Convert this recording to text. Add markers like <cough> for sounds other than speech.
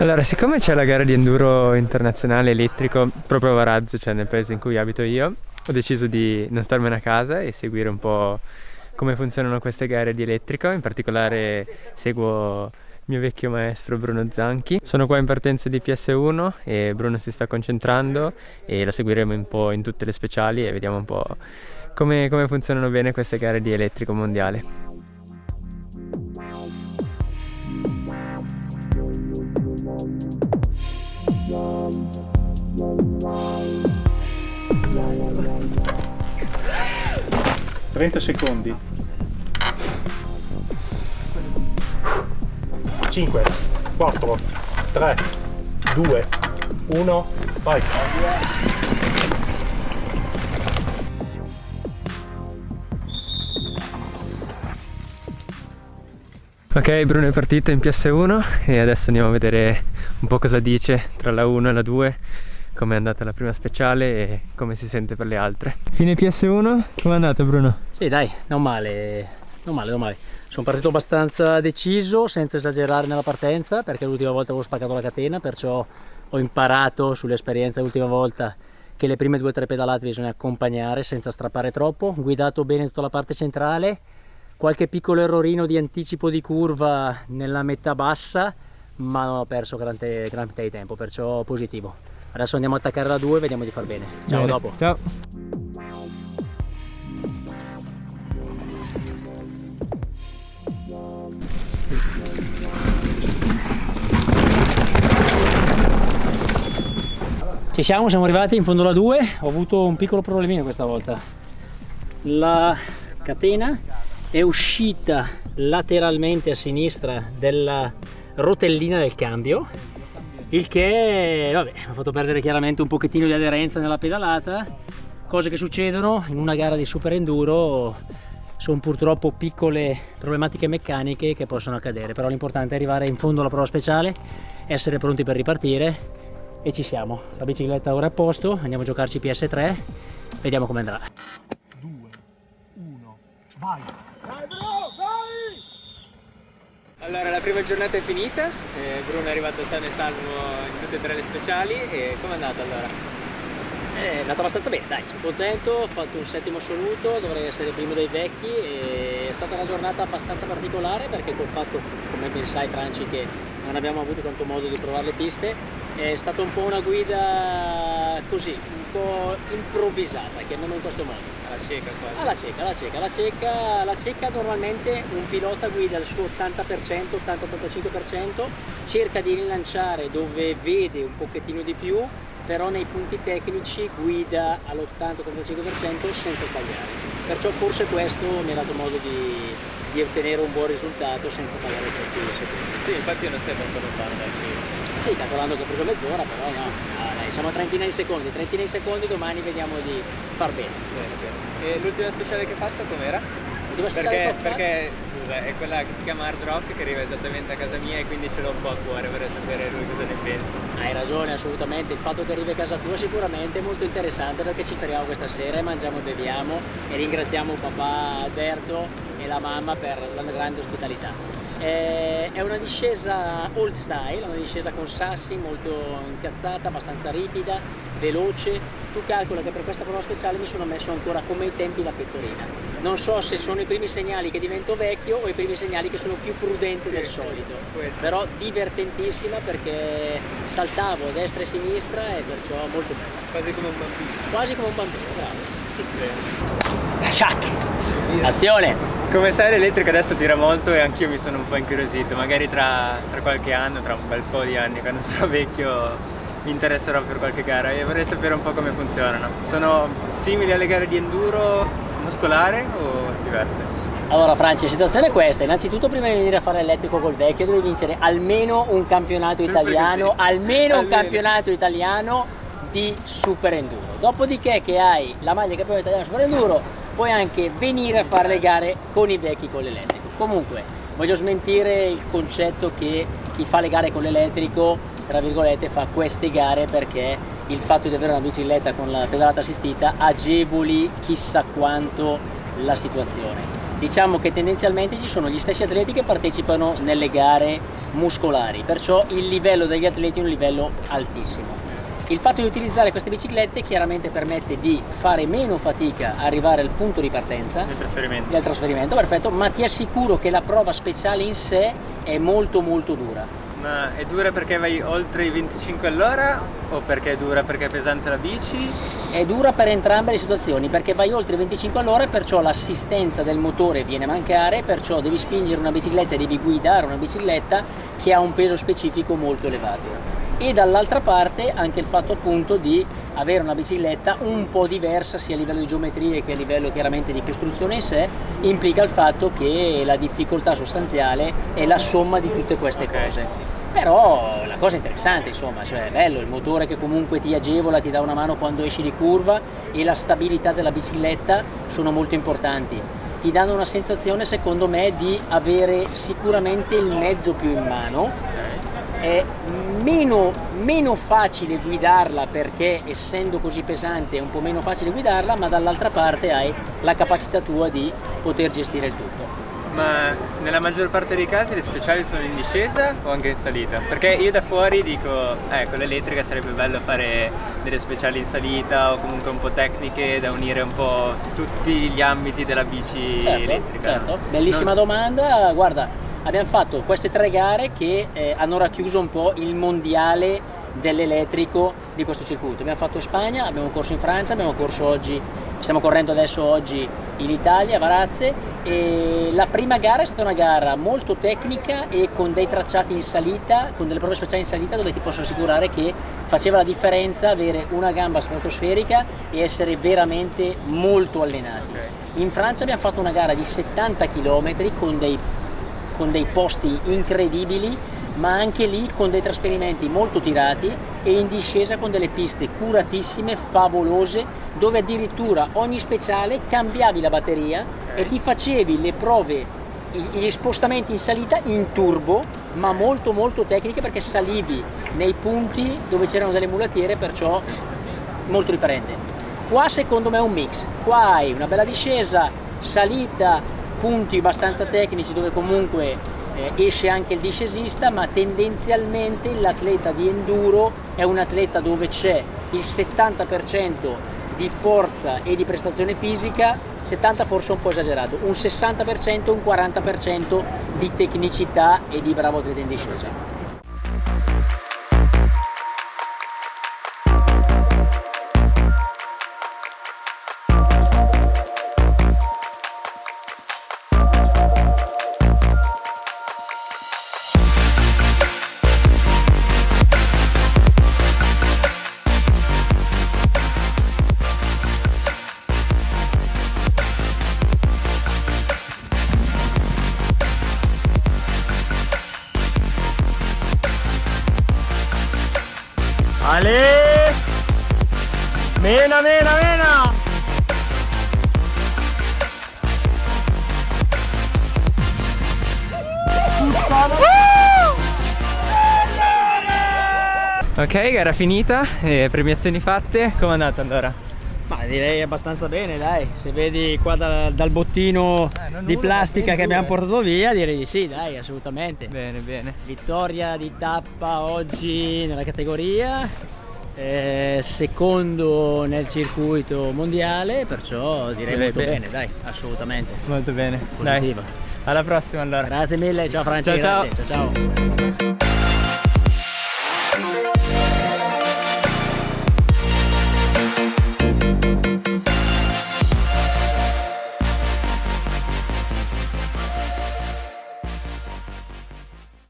Allora, siccome c'è la gara di enduro internazionale elettrico proprio a Varazzo, cioè nel paese in cui abito io, ho deciso di non starmene a casa e seguire un po' come funzionano queste gare di elettrico, in particolare seguo il mio vecchio maestro Bruno Zanchi. Sono qua in partenza di PS1 e Bruno si sta concentrando e la seguiremo un po' in tutte le speciali e vediamo un po' come, come funzionano bene queste gare di elettrico mondiale. 30 secondi. 5 4 3 2 1 vai. Ok Bruno è partito in PS1 e adesso andiamo a vedere un po' cosa dice tra la 1 e la 2 come è andata la prima speciale e come si sente per le altre. Fine PS1, come è andata Bruno? Sì dai, non male, non male, non male. Sono partito abbastanza deciso, senza esagerare nella partenza, perché l'ultima volta avevo spaccato la catena, perciò ho imparato sull'esperienza l'ultima volta che le prime due o tre pedalate bisogna accompagnare senza strappare troppo, guidato bene tutta la parte centrale, qualche piccolo errorino di anticipo di curva nella metà bassa, ma non ho perso grande, grande tempo, perciò positivo. Adesso andiamo a attaccare la 2 e vediamo di far bene. Ciao, bene. dopo. Ciao. Ci siamo, siamo arrivati in fondo alla 2, ho avuto un piccolo problemino questa volta. La catena è uscita lateralmente a sinistra della rotellina del cambio il che vabbè, mi ha fatto perdere chiaramente un pochettino di aderenza nella pedalata. Cose che succedono in una gara di super enduro sono purtroppo piccole problematiche meccaniche che possono accadere però l'importante è arrivare in fondo alla prova speciale essere pronti per ripartire e ci siamo. La bicicletta ora è a posto andiamo a giocarci PS3 vediamo come andrà. 2 1 vai allora la prima giornata è finita, eh, Bruno è arrivato sano e salvo in tutte e tre le speciali e com'è andata allora? È andato abbastanza bene, dai, sono contento, ho fatto un settimo assoluto, dovrei essere primo dei vecchi è stata una giornata abbastanza particolare perché col fatto, come ben sai Franci, che non abbiamo avuto tanto modo di provare le piste, è stata un po' una guida così, un po' improvvisata, chiamiamo in questo modo. Alla cieca quasi. Alla cieca, alla cieca, la cieca, la cieca normalmente un pilota guida il suo 80%, 80-85%, cerca di rilanciare dove vede un pochettino di più, però nei punti tecnici guida all'80-85% senza sbagliare. Perciò forse questo mi ha dato modo di, di ottenere un buon risultato senza pagare troppi secondi. Sì, infatti non sembra un po' lontano dal sì, calcolando che ho preso mezz'ora, però no, siamo a trentina di secondi, trentina di secondi domani vediamo di far bene. bene, bene. E l'ultima speciale che hai fatto com'era? L'ultima speciale perché, che perché scusa, è quella che si chiama Hard Rock che arriva esattamente a casa mia e quindi ce l'ho un po' a cuore vorrei sapere lui cosa ne pensa. Hai ragione, assolutamente, il fatto che arrivi a casa tua sicuramente è molto interessante perché ci fermiamo questa sera e mangiamo e beviamo e ringraziamo papà Alberto e la mamma per la grande ospitalità. Eh, è una discesa old style, una discesa con sassi molto incazzata, abbastanza ripida, veloce. Tu calcola che per questa prova speciale mi sono messo ancora come ai tempi la pettorina. Non so se sono i primi segnali che divento vecchio o i primi segnali che sono più prudente del solito. Però divertentissima perché saltavo a destra e a sinistra e perciò molto bella. Quasi come un bambino. Quasi come un bambino, bravo. Shack! Azione! Come sai l'elettrica adesso tira molto e anch'io mi sono un po' incuriosito, magari tra, tra, qualche anno, tra un bel po' di anni, quando <laughs> sarò vecchio mi interesserò per qualche gara e vorrei sapere un po' come funzionano. Sono simili alle gare di enduro muscolare o diverse? Allora Franci, la situazione è questa, innanzitutto prima di venire a fare l'elettrico col vecchio devi vincere almeno un campionato Sempre italiano, almeno, almeno un campionato italiano di super enduro. Dopodiché che hai la maglia campione italiano super enduro puoi anche venire a fare le gare con i vecchi con l'elettrico. Comunque, voglio smentire il concetto che chi fa le gare con l'elettrico, tra virgolette, fa queste gare perché il fatto di avere una bicicletta con la pedalata assistita agevoli chissà quanto la situazione. diciamo che tendenzialmente ci sono gli stessi atleti che partecipano nelle gare muscolari, perciò il livello degli atleti è un livello altissimo. Il fatto di utilizzare queste biciclette chiaramente permette di fare meno fatica a arrivare al punto di partenza del trasferimento. del trasferimento, perfetto, ma ti assicuro che la prova speciale in sé è molto molto dura. Ma è dura perché vai oltre i 25 all'ora o perché è dura perché è pesante la bici? È dura per entrambe le situazioni perché vai oltre i 25 all'ora e perciò l'assistenza del motore viene a mancare, perciò devi spingere una bicicletta e devi guidare una bicicletta che ha un peso specifico molto elevato e dall'altra parte anche il fatto appunto di avere una bicicletta un po' diversa sia a livello di geometrie che a livello chiaramente di costruzione in sé implica il fatto che la difficoltà sostanziale è la somma di tutte queste cose. Però la cosa interessante insomma cioè è bello il motore che comunque ti agevola ti dà una mano quando esci di curva e la stabilità della bicicletta sono molto importanti. Ti danno una sensazione secondo me di avere sicuramente il mezzo più in mano è meno, meno facile guidarla perché essendo così pesante è un po' meno facile guidarla ma dall'altra parte hai la capacità tua di poter gestire il tutto ma nella maggior parte dei casi le speciali sono in discesa o anche in salita? Perché io da fuori dico, eh, con l'elettrica sarebbe bello fare delle speciali in salita o comunque un po' tecniche da unire un po' tutti gli ambiti della bici certo, elettrica. Certo, bellissima non... domanda, guarda, abbiamo fatto queste tre gare che eh, hanno racchiuso un po' il mondiale dell'elettrico di questo circuito. Abbiamo fatto Spagna, abbiamo corso in Francia, abbiamo corso oggi, stiamo correndo adesso oggi in Italia, a Varazze e la prima gara è stata una gara molto tecnica e con dei tracciati in salita, con delle prove speciali in salita dove ti posso assicurare che faceva la differenza avere una gamba stratosferica e essere veramente molto allenati. In Francia abbiamo fatto una gara di 70 km con dei, con dei posti incredibili ma anche lì con dei trasferimenti molto tirati e in discesa con delle piste curatissime, favolose, dove addirittura ogni speciale cambiavi la batteria e ti facevi le prove, gli spostamenti in salita in turbo, ma molto molto tecniche perché salivi nei punti dove c'erano delle mulatiere, perciò molto differente. Qua secondo me è un mix, qua hai una bella discesa, salita, punti abbastanza tecnici dove comunque eh, esce anche il discesista ma tendenzialmente l'atleta di enduro è un atleta dove c'è il 70% di forza e di prestazione fisica 70 forse un po' esagerato un 60% un 40% di tecnicità e di bravo atleta in discesa Mena, mena, mena! Ok, gara finita, e premiazioni fatte, come è andata allora? Ma direi abbastanza bene dai, se vedi qua da, dal bottino eh, di plastica che abbiamo portato via direi di sì dai assolutamente. Bene bene. Vittoria di tappa oggi nella categoria, eh, secondo nel circuito mondiale, perciò direi Beh, molto bene. bene. dai, assolutamente. Molto bene. Positiva. Dai. Alla prossima allora. Grazie mille, ciao Francesco. Ciao ciao. ciao, ciao.